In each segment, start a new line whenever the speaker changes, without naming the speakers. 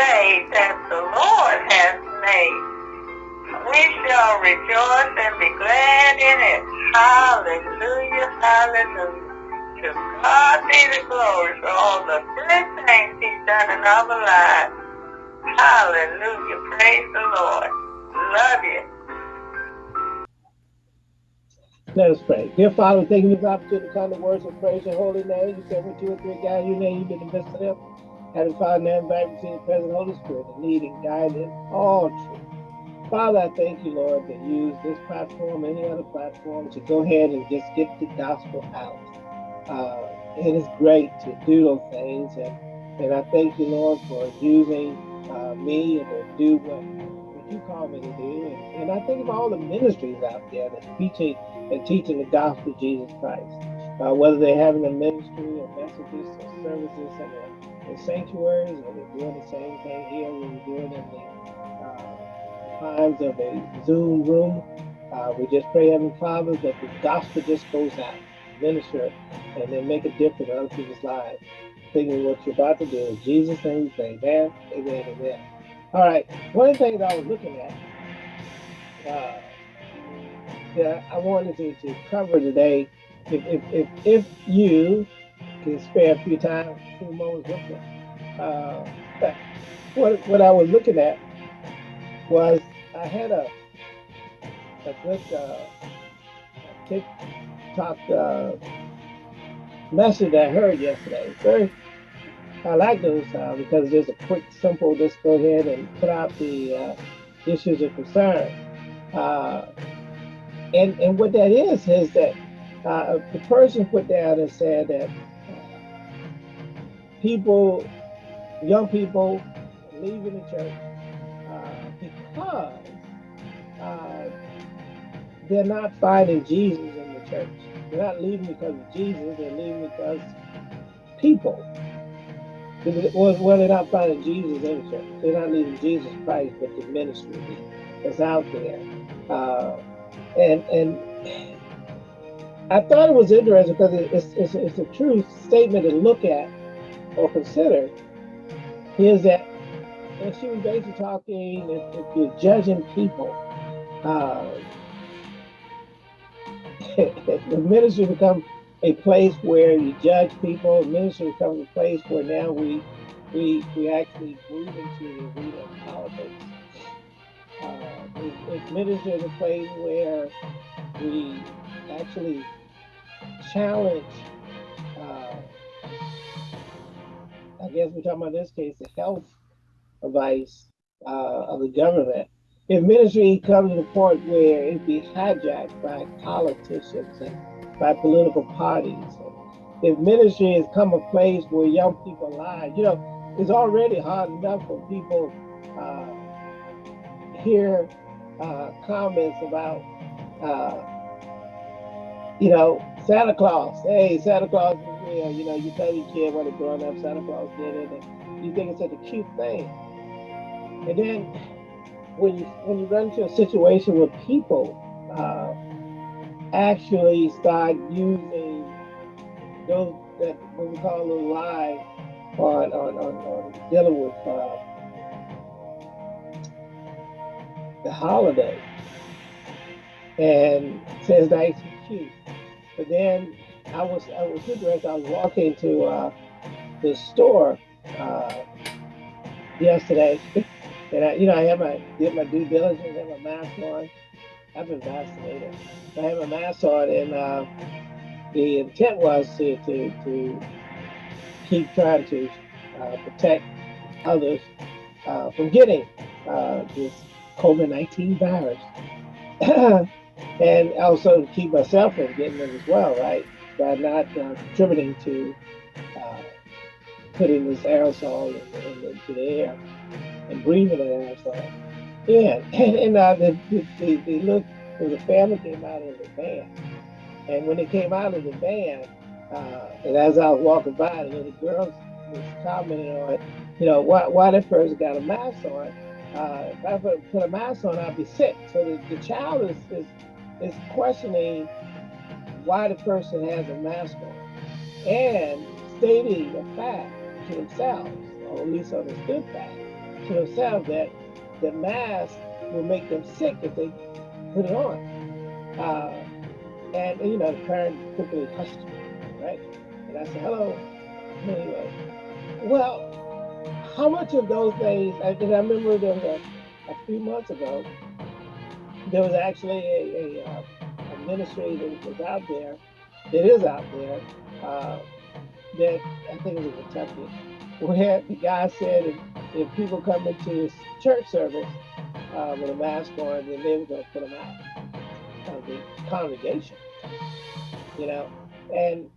day that the Lord has made. We shall rejoice and be glad in it. Hallelujah, hallelujah. To God be the glory for all the good things he's done in our lives. Hallelujah, praise the Lord. Love you.
Let us pray. Dear Father, thank you for this opportunity to come to words of praise your holy name. You said when two or three guys, your name, you've been the best of them. Having invite you to the present Holy Spirit and lead and guide in all truth. Father, I thank you, Lord, to use this platform, any other platform, to go ahead and just get the gospel out. Uh, it is great to do those things, and, and I thank you, Lord, for using uh, me and to do what, what you call me to do. And, and I think of all the ministries out there that teaching and teaching the gospel of Jesus Christ. Uh, whether they're having a ministry or messages or services in the, sanctuaries or they're doing the same thing here we're doing in the uh, times of a Zoom room. Uh, we just pray, Heavenly Father, that the gospel just goes out, minister, and then make a difference in other people's lives. Thinking what you're about to do. In Jesus' name we. Amen, amen, amen. All right. One of the things I was looking at, uh, that I wanted to, to cover today, if, if, if, if you can spare a few time, a few moments with me, uh, what, what I was looking at was I had a, a good uh, TikTok uh, message I heard yesterday. Very, I like those uh, because there's a quick, simple, just go ahead and put out the uh, issues of concern. Uh, and and what that is is that uh, the person put down and said that people, young people, leaving the church uh, because uh, they're not finding Jesus in the church. They're not leaving because of Jesus. They're leaving because people. Well, they're not finding Jesus in the church. They're not leaving Jesus Christ, but the ministry that's out there. Uh, and and I thought it was interesting because it's, it's, it's a true statement to look at or consider is that and she was basically talking if, you're judging people uh, the ministry becomes a place where you judge people. Ministry becomes a place where now we we we actually move into the arena of politics. Uh, ministry is a place where we actually challenge, I guess we're talking about this case, the health advice uh, of the government. If ministry comes to the point where it be hijacked by politicians and by political parties, if ministry has come a place where young people lie, you know, it's already hard enough for people uh, hear uh, comments about, uh, you know, Santa Claus. Hey, Santa Claus You know, you tell your kid when they're growing up, Santa Claus did it, and you think it's such a cute thing. And then when you when you run into a situation where people uh, actually start using those that what we call a lie on on on, on dealing with uh, the holiday and says and cute. But then I was I was interested. I was walking to uh, the store uh, yesterday, and I, you know I had my did my due diligence, I have my mask on. I've been vaccinated. I have my mask on, and uh, the intent was to to to keep trying to uh, protect others uh, from getting uh, this COVID-19 virus. and also keep myself from getting it as well, right? By not uh, contributing to uh, putting this aerosol in, in, into the air and breathing the aerosol in. And, and uh, the, the, the, look, the family came out of the van. And when they came out of the van, uh, and as I was walking by, the little girls was commenting on, you know, why, why that person got a mask on uh, if I put, put a mask on, I'd be sick. So the, the child is, is, is questioning why the person has a mask on and stating a fact to themselves, or at least understood fact, to themselves that the mask will make them sick if they put it on. Uh, and, you know, the parent quickly hushed me, right? And I said, hello. Anyway, well, how much of those things, and I remember there was a, a few months ago, there was actually a, a, uh, a ministry that was out there, that is out there, uh, that I think it was Kentucky, where the guy said if, if people come into his church service uh, with a mask on, then they were going to put them out of the congregation. You know, and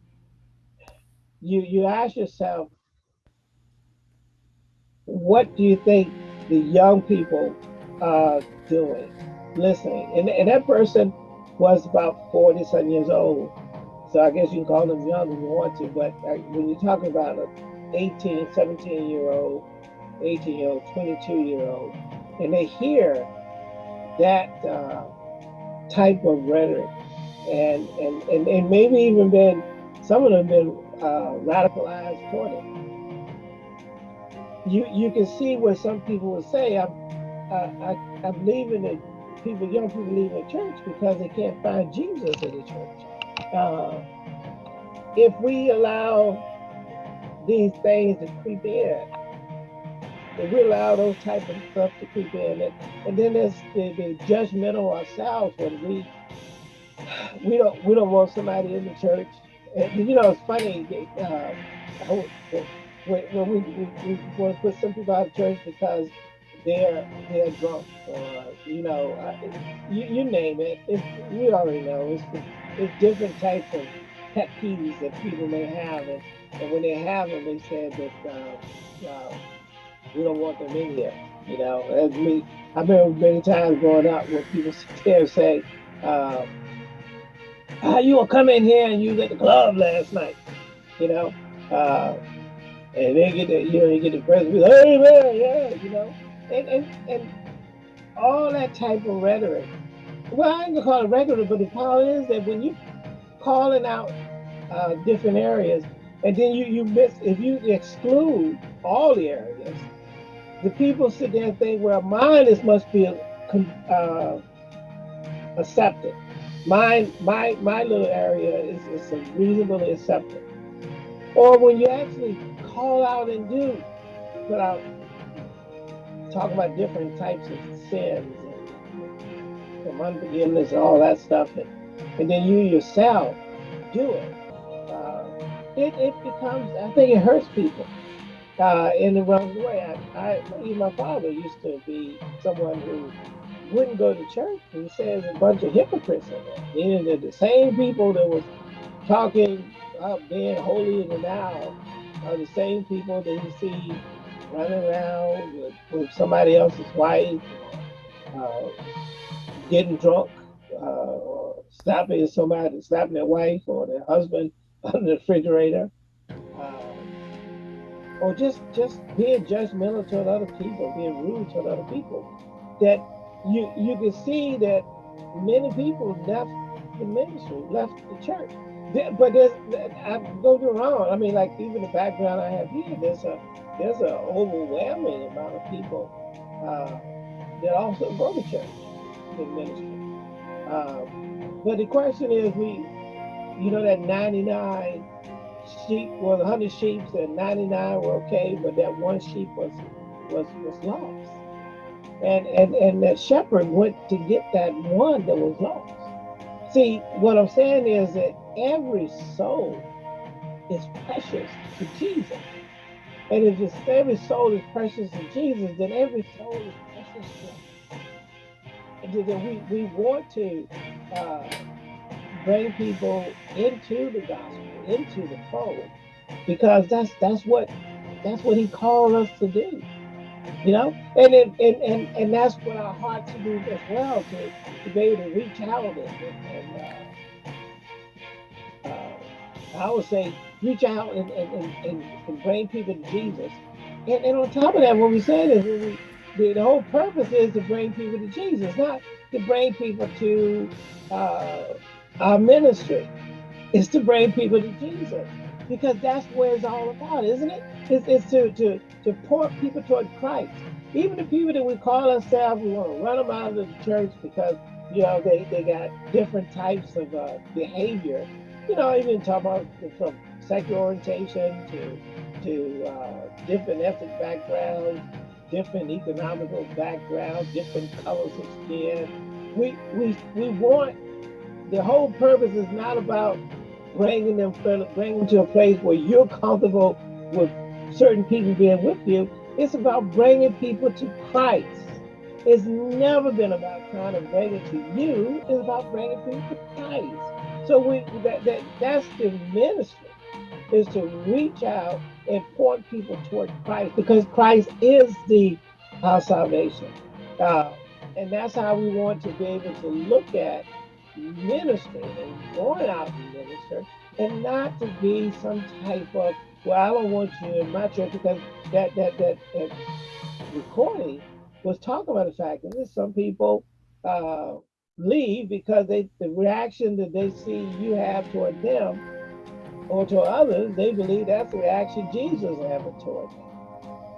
you you ask yourself, what do you think the young people are doing, listening? And, and that person was about 40 some years old. So I guess you can call them young if you want to, but uh, when you're talking about an 18, 17 year old, 18 year old, 22 year old, and they hear that uh, type of rhetoric, and, and, and, and maybe even been, some of them been uh, radicalized toward it. You, you can see where some people would say, I'm, I, I, I'm leaving it, people, young people leaving the church because they can't find Jesus in the church. Uh, if we allow these things to creep in, if we allow those type of stuff to creep in, and, and then there's the, the judgmental ourselves when we we don't we don't want somebody in the church. And, you know, it's funny. Uh, when, when we, we, we want to put some people out of church because they're drunk or you know uh, you, you name it. It's, we already know it's it's different types of pet peeves that people may have, and, and when they have them, they said that uh, uh, we don't want them in here. You know, as me, I remember many times growing up when people sit there and say, uh, "How you gonna come in here and you at the club last night?" You know, uh, and they get the you know you get the president, "Hey man, yeah," you know, and and and all that type of rhetoric. Well, I ain't gonna call it rhetoric, but the point is that when you calling out uh, different areas, and then you you miss if you exclude all the areas, the people sit there and think, well, mine is must be uh, accepted. Mine, my my little area is, is reasonably accepted. Or when you actually call out and do, put out, talk about different types of sins and from unforgiveness and all that stuff, and, and then you yourself do it. Uh, it, it becomes, I think it hurts people uh, in the wrong way. I, I, even my father used to be someone who wouldn't go to church. He says a bunch of hypocrites in there. The same people that was talking about being holier than thou are the same people that you see running around with, with somebody else's wife, uh, getting drunk, uh, or slapping somebody, slapping their wife or their husband on the refrigerator or just just being judgmental toward other people, being rude toward other people, that you you can see that many people left the ministry, left the church. But there's, I don't get wrong. I mean, like even the background I have here, there's a there's an overwhelming amount of people uh, that also go to church in ministry. Um, but the question is, we, you know, that 99 sheep was 100 sheep and 99 were okay, but that one sheep was was was lost. And and and that shepherd went to get that one that was lost. See, what I'm saying is that every soul is precious to Jesus. And if every soul is precious to Jesus, then every soul is precious to us. And then we, we want to uh, bring people into the gospel into the fold. Because that's that's what that's what he called us to do. You know? And and and and, and that's what our hearts do as well to, to be able to reach out and, and uh, uh, I would say reach out and, and, and, and bring people to Jesus and, and on top of that what we said is we, the, the whole purpose is to bring people to Jesus not to bring people to uh, our ministry It's to bring people to Jesus because that's what it's all about, isn't it? It's, it's to, to, to point people toward Christ. Even the people that we call ourselves, we want to run them out of the church because, you know, they, they got different types of uh, behavior. You know, even talk about from sexual orientation to, to uh, different ethnic backgrounds, different economical backgrounds, different colors of skin. We, we, we want, the whole purpose is not about bringing them, bringing them to a place where you're comfortable with certain people being with you. It's about bringing people to Christ. It's never been about trying to bring it to you. It's about bringing people to Christ. So we that, that that's the ministry is to reach out and point people toward Christ because Christ is the our salvation. Uh, and that's how we want to be able to look at ministry and going out to minister and not to be some type of well, I don't want you in my church because that that that, that recording was talking about the fact that some people uh, leave because they the reaction that they see you have toward them or to others, they believe that's the reaction Jesus is having toward them.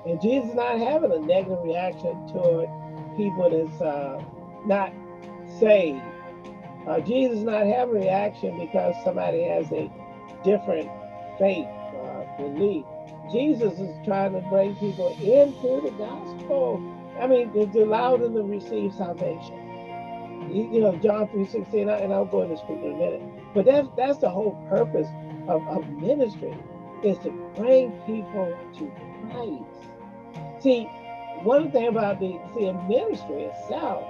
And Jesus is not having a negative reaction toward people that's uh, not saved. Uh, Jesus is not having a reaction because somebody has a different faith belief. Jesus is trying to bring people into the gospel. I mean, to allow them to receive salvation. You know, John 3 16, and I'll go into scripture in a minute. But that's that's the whole purpose of, of ministry is to bring people to Christ. See, one thing about the see ministry itself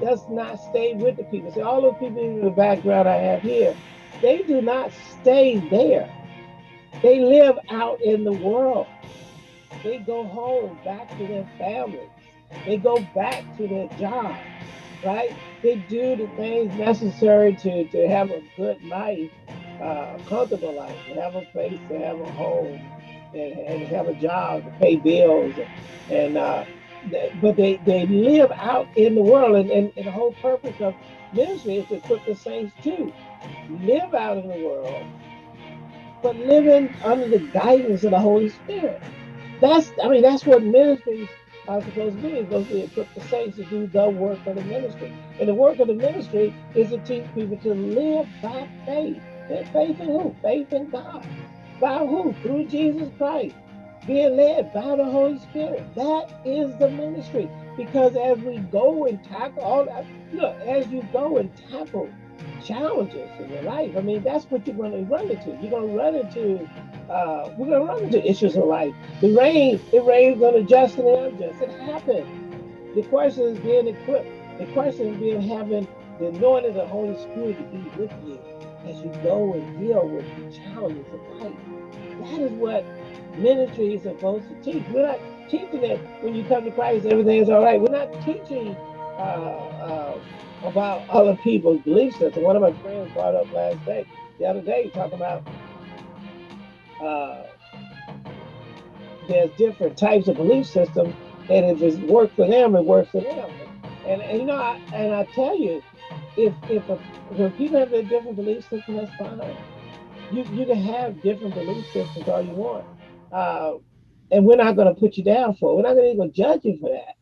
does not stay with the people. See, all the people in the background I have here, they do not stay there. They live out in the world. They go home back to their families. They go back to their job, right? They do the things necessary to, to have a good life, uh, comfortable life, have a place to have a home and, and have a job to pay bills. And, and uh, but they, they live out in the world. And, and, and the whole purpose of ministry is to equip the saints to live out in the world but living under the guidance of the Holy Spirit. That's, I mean, that's what ministries are supposed to be. It's supposed to equip the saints to do the work of the ministry. And the work of the ministry is to teach people to live by faith. Faith in who? Faith in God. By who? Through Jesus Christ. Being led by the Holy Spirit. That is the ministry. Because as we go and tackle all that, look, as you go and tackle challenges in your life. I mean, that's what you're going to run into. You're going to run into, uh, we're to run into issues of life. The rain, it rains on the just and the unjust. It happens. The question is being equipped. The question is being having the anointing of the Holy Spirit to be with you as you go and deal with the challenges of life. That is what ministry is supposed to teach. We're not teaching that when you come to Christ, everything is all right. We're not teaching uh, uh, about other people's belief system. One of my friends brought up last day, the other day, talking about uh, there's different types of belief systems, and if it works for them, it works for them. And, and you know, I, and I tell you, if if a, when people have their different belief systems, that's fine. You you can have different belief systems all you want, uh, and we're not going to put you down for it. We're not going to even judge you for that.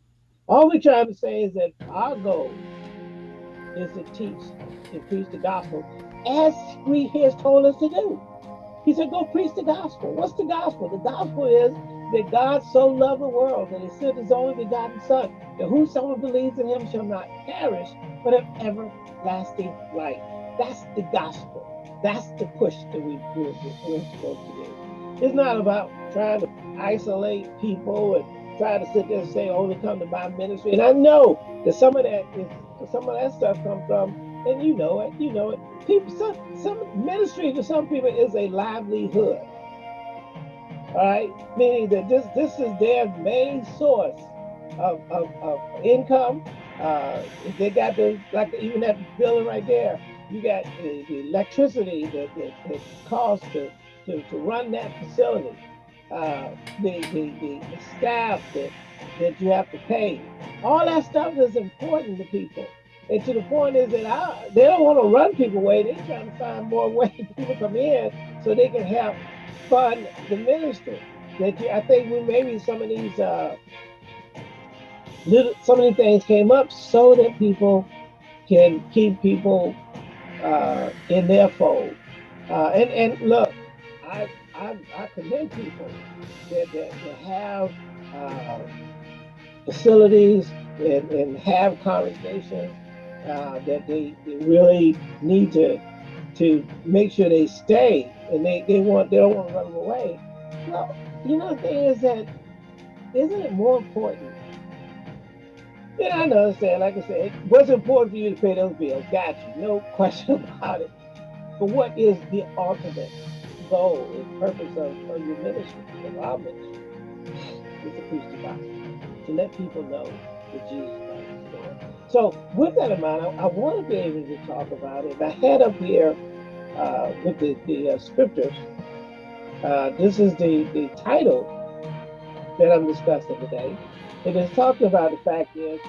All we're trying to say is that our goal is to teach and preach the gospel as we he has told us to do. He said, go preach the gospel. What's the gospel? The gospel is that God so loved the world that he sent his only begotten son, that whosoever believes in him shall not perish, but have everlasting life. That's the gospel. That's the push that we, we're, we're supposed to do. It's not about trying to isolate people and try to sit there and say, oh, only come to my ministry. And I know that some of that is some of that stuff come from, and you know it, you know it. People, some, some ministry to some people is a livelihood. All right, meaning that this this is their main source of, of, of income. Uh, they got the like even that building right there. You got the, the electricity that, that, that costs to, to, to run that facility. Uh, the, the, the, the staff that that you have to pay. All that stuff is important to people. And to the point is that I, they don't want to run people away. They're trying to find more ways people come in so they can help fund the ministry. that you, I think we maybe some of these uh, little some of these things came up so that people can keep people uh, in their fold. Uh, and and look, I I, I commend people that, that, that have uh, facilities and, and have congregations uh, that they, they really need to to make sure they stay and they, they want they don't want to run away. Well, you know the thing is that isn't it more important? And I know understand, like I said, what's important for you to pay those bills? Got you, no question about it. But what is the ultimate goal and purpose of, of your ministry, of our ministry, is to preach the gospel, to let people know that Jesus Christ is Lord. So with that in mind, I, I want to be able to talk about it. I had up here uh, with the, the uh, scriptures, uh, this is the, the title that I'm discussing today. It is talking about the fact is,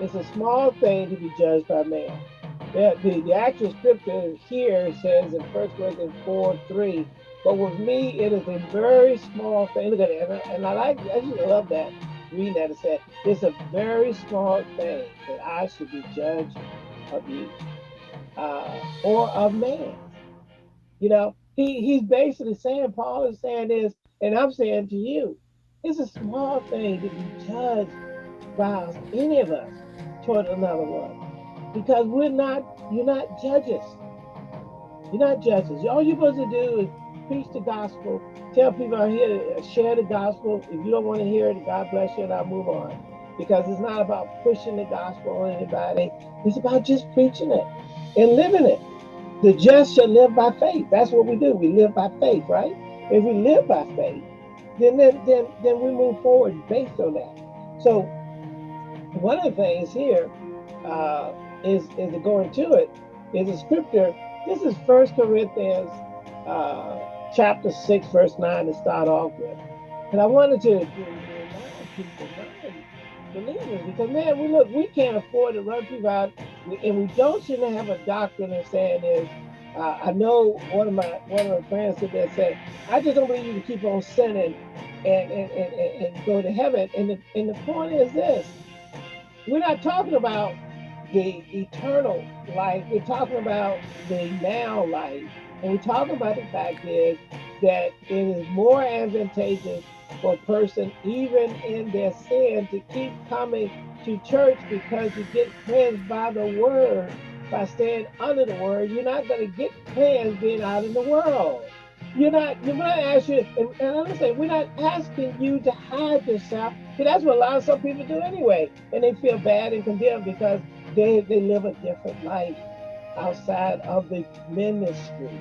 it's a small thing to be judged by man the, the, the actual scripture here says in 1 Corinthians 4 3, but with me it is a very small thing. Look at it. And I, and I like, I just love that, reading that. It said, it's a very small thing that I should be judged of you uh, or of man. You know, he, he's basically saying, Paul is saying this, and I'm saying to you, it's a small thing to be judged by any of us toward another one because we're not, you're not judges. You're not judges. All you're supposed to do is preach the gospel, tell people are here to share the gospel. If you don't want to hear it, God bless you, and I'll move on. Because it's not about pushing the gospel on anybody. It's about just preaching it and living it. The just shall live by faith. That's what we do. We live by faith, right? If we live by faith, then then then, then we move forward based on that. So one of the things here uh, is, is going to it is a scripture. This is First Corinthians uh, chapter 6, verse 9 to start off with. And I wanted to, to remind people, believers, because man, we look, we can't afford to run people out, and we don't shouldn't have a doctrine of saying is, uh, I know one of my one of my friends said that said, I just don't believe you can keep on sinning and and, and, and, and go to heaven. And the and the point is this: we're not talking about the eternal life. We're talking about the now life. And we're talking about the fact is that it is more advantageous for a person, even in their sin, to keep coming to church because you get cleansed by the word, by staying under the word. You're not going to get cleansed being out in the world. You're not, you're not asking, and, and I'm saying, we're not asking you to hide yourself. Because that's what a lot of some people do anyway. And they feel bad and condemned because they, they live a different life outside of the ministries.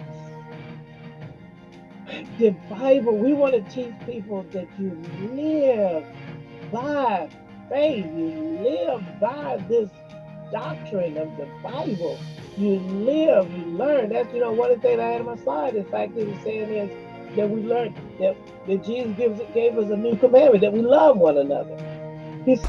The Bible, we want to teach people that you live by faith. You live by this doctrine of the Bible. You live, you learn. That's, you know, one of the things I had on my slide, in fact, it was saying is that we learned that, that Jesus gives, gave us a new commandment, that we love one another. He's